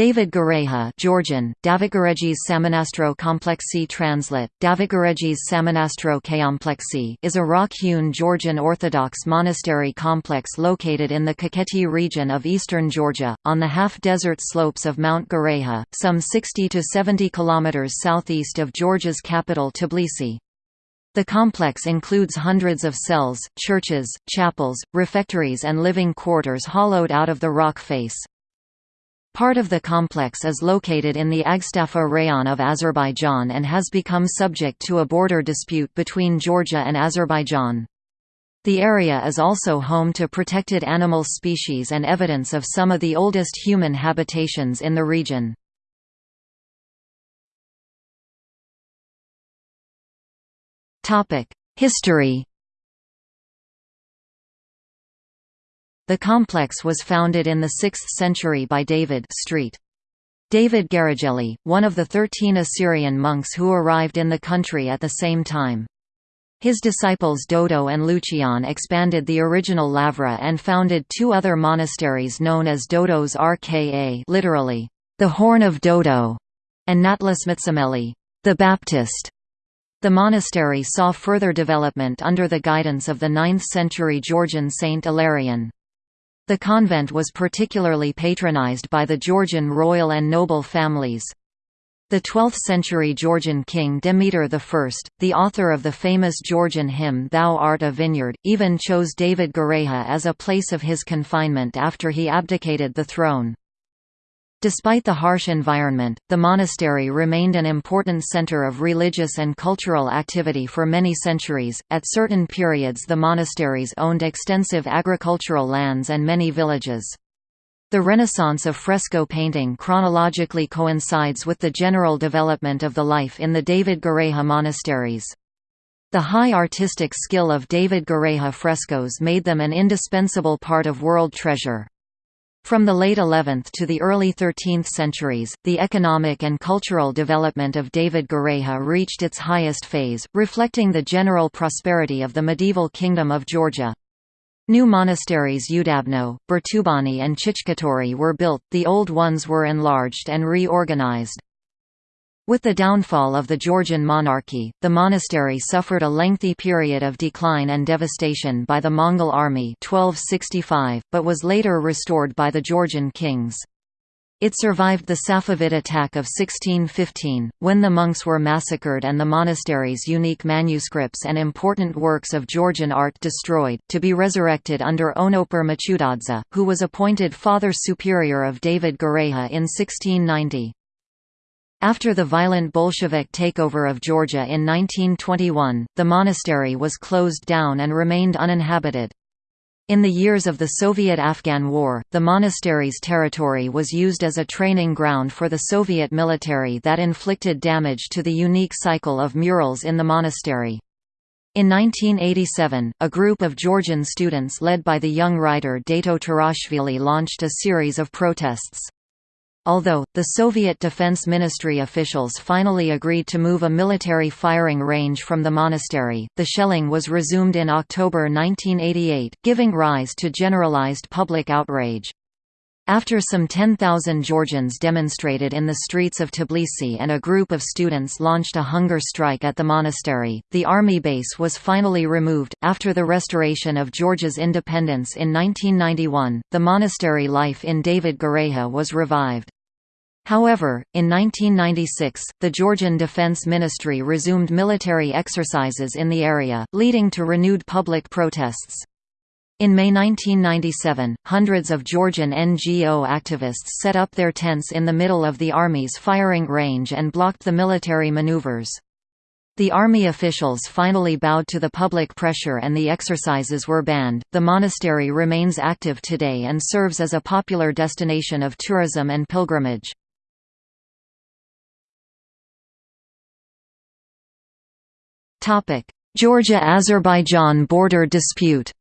David Gareja Georgian, Davidgaregis Samanastro Complexi Translate, Davidgaregis Samanastro Komplexi is a rock-hewn Georgian Orthodox monastery complex located in the Kakheti region of eastern Georgia, on the half-desert slopes of Mount Gareja, some 60 to 70 km southeast of Georgia's capital Tbilisi. The complex includes hundreds of cells, churches, chapels, refectories and living quarters hollowed out of the rock face. Part of the complex is located in the Agstafa Rayon of Azerbaijan and has become subject to a border dispute between Georgia and Azerbaijan. The area is also home to protected animal species and evidence of some of the oldest human habitations in the region. History The complex was founded in the 6th century by David Street. David Garejeli, one of the thirteen Assyrian monks who arrived in the country at the same time. His disciples Dodo and Lucian expanded the original Lavra and founded two other monasteries known as Dodo's Rka literally, the Horn of Dodo, and Natlas Natlasmitsameli, the Baptist. The monastery saw further development under the guidance of the 9th-century Georgian Saint Ilarion. The convent was particularly patronized by the Georgian royal and noble families. The 12th-century Georgian king Demeter I, the author of the famous Georgian hymn Thou art a vineyard, even chose David Gareja as a place of his confinement after he abdicated the throne. Despite the harsh environment, the monastery remained an important center of religious and cultural activity for many centuries. At certain periods, the monasteries owned extensive agricultural lands and many villages. The renaissance of fresco painting chronologically coincides with the general development of the life in the David Gareja monasteries. The high artistic skill of David Gareja frescoes made them an indispensable part of world treasure. From the late 11th to the early 13th centuries, the economic and cultural development of David Gareja reached its highest phase, reflecting the general prosperity of the medieval Kingdom of Georgia. New monasteries Udabno, Bertubani and Chichkhituri were built, the old ones were enlarged and reorganized. With the downfall of the Georgian monarchy, the monastery suffered a lengthy period of decline and devastation by the Mongol army 1265, but was later restored by the Georgian kings. It survived the Safavid attack of 1615, when the monks were massacred and the monastery's unique manuscripts and important works of Georgian art destroyed, to be resurrected under Onopre Machutadze, who was appointed Father Superior of David Gareja in 1690. After the violent Bolshevik takeover of Georgia in 1921, the monastery was closed down and remained uninhabited. In the years of the Soviet–Afghan War, the monastery's territory was used as a training ground for the Soviet military that inflicted damage to the unique cycle of murals in the monastery. In 1987, a group of Georgian students led by the young writer Dato Turashvili launched a series of protests. Although, the Soviet Defense Ministry officials finally agreed to move a military firing range from the monastery, the shelling was resumed in October 1988, giving rise to generalized public outrage. After some 10,000 Georgians demonstrated in the streets of Tbilisi and a group of students launched a hunger strike at the monastery, the army base was finally removed. After the restoration of Georgia's independence in 1991, the monastery life in David Gareja was revived. However, in 1996, the Georgian Defense Ministry resumed military exercises in the area, leading to renewed public protests. In May 1997, hundreds of Georgian NGO activists set up their tents in the middle of the army's firing range and blocked the military maneuvers. The army officials finally bowed to the public pressure and the exercises were banned. The monastery remains active today and serves as a popular destination of tourism and pilgrimage. Georgia–Azerbaijan border dispute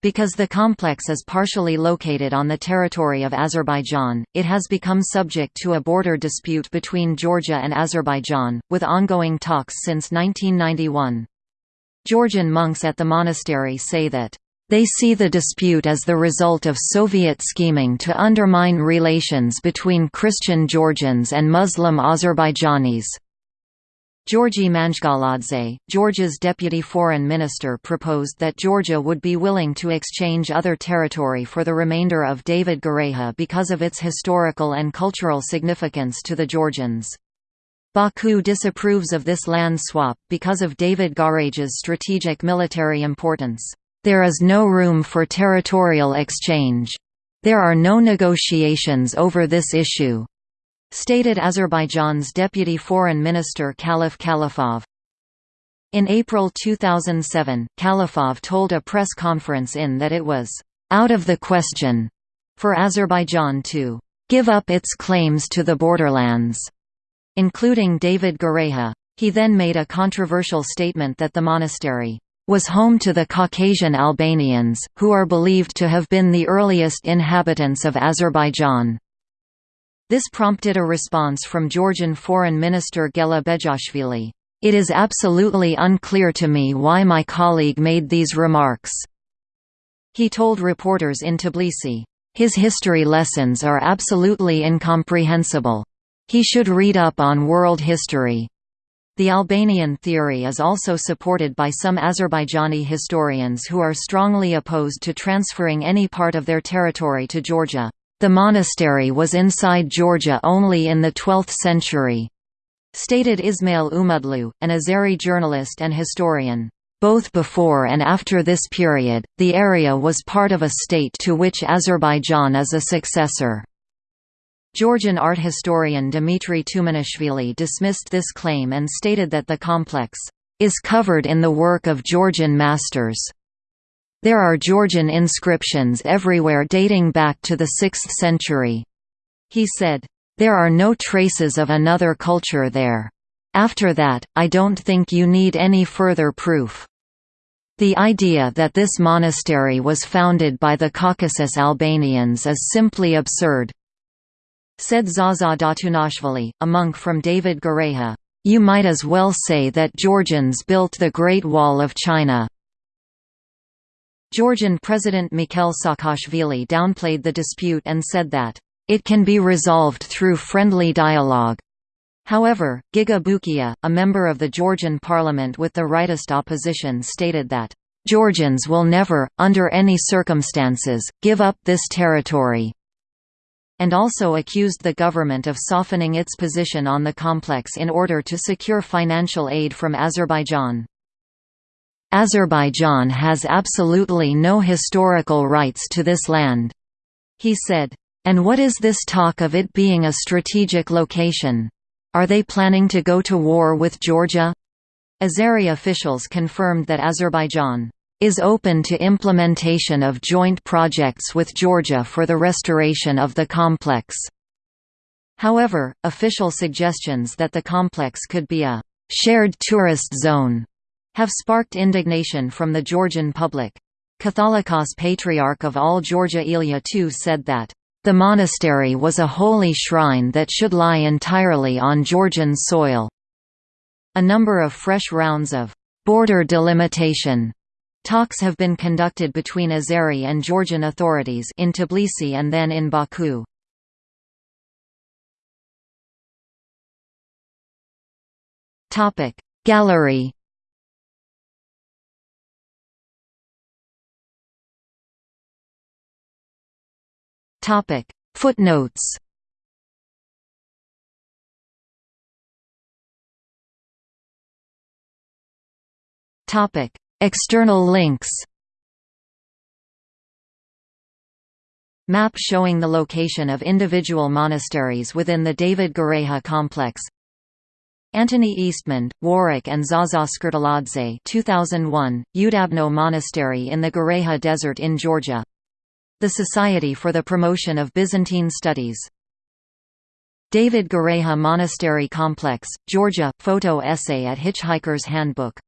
Because the complex is partially located on the territory of Azerbaijan, it has become subject to a border dispute between Georgia and Azerbaijan, with ongoing talks since 1991. Georgian monks at the monastery say that They see the dispute as the result of Soviet scheming to undermine relations between Christian Georgians and Muslim Azerbaijanis. Georgi Manjgaladze, Georgia's deputy foreign minister proposed that Georgia would be willing to exchange other territory for the remainder of David Gareja because of its historical and cultural significance to the Georgians. Baku disapproves of this land swap, because of David Gareja's strategic military importance. There is no room for territorial exchange. There are no negotiations over this issue. Stated Azerbaijan's Deputy Foreign Minister Khalaf Khalafov. In April 2007, Khalafov told a press conference in that it was out of the question for Azerbaijan to give up its claims to the borderlands, including David Gareja. He then made a controversial statement that the monastery was home to the Caucasian Albanians, who are believed to have been the earliest inhabitants of Azerbaijan. This prompted a response from Georgian Foreign Minister Gela Bezhuashvili. It is absolutely unclear to me why my colleague made these remarks. He told reporters in Tbilisi, his history lessons are absolutely incomprehensible. He should read up on world history. The Albanian theory is also supported by some Azerbaijani historians who are strongly opposed to transferring any part of their territory to Georgia. The monastery was inside Georgia only in the 12th century. Stated Ismail Umudlu, an Azeri journalist and historian. Both before and after this period, the area was part of a state to which Azerbaijan is a successor. Georgian art historian Dmitry Tumanishvili dismissed this claim and stated that the complex is covered in the work of Georgian masters. There are Georgian inscriptions everywhere dating back to the 6th century. He said, There are no traces of another culture there. After that, I don't think you need any further proof. The idea that this monastery was founded by the Caucasus Albanians is simply absurd. Said Zaza Datunashvili, a monk from David Gareja, You might as well say that Georgians built the Great Wall of China. Georgian President Mikhail Saakashvili downplayed the dispute and said that, "...it can be resolved through friendly dialogue." However, Giga Bukia, a member of the Georgian parliament with the rightist opposition stated that, "...Georgians will never, under any circumstances, give up this territory." And also accused the government of softening its position on the complex in order to secure financial aid from Azerbaijan. Azerbaijan has absolutely no historical rights to this land. He said, and what is this talk of it being a strategic location? Are they planning to go to war with Georgia? Azeri officials confirmed that Azerbaijan is open to implementation of joint projects with Georgia for the restoration of the complex. However, official suggestions that the complex could be a shared tourist zone have sparked indignation from the Georgian public. Catholicos Patriarch of all Georgia Ilya II said that, "...the monastery was a holy shrine that should lie entirely on Georgian soil." A number of fresh rounds of «border delimitation» talks have been conducted between Azeri and Georgian authorities in Tbilisi and then in Baku. Gallery Topic Footnotes Topic External links Map showing the location of individual monasteries within the David Gareja complex. Antony Eastmond, Warwick and Zaza Skhirtladze 2001, Udabno Monastery in the Gareja Desert in Georgia. The Society for the Promotion of Byzantine Studies. David Gareja Monastery Complex, Georgia, photo essay at Hitchhiker's Handbook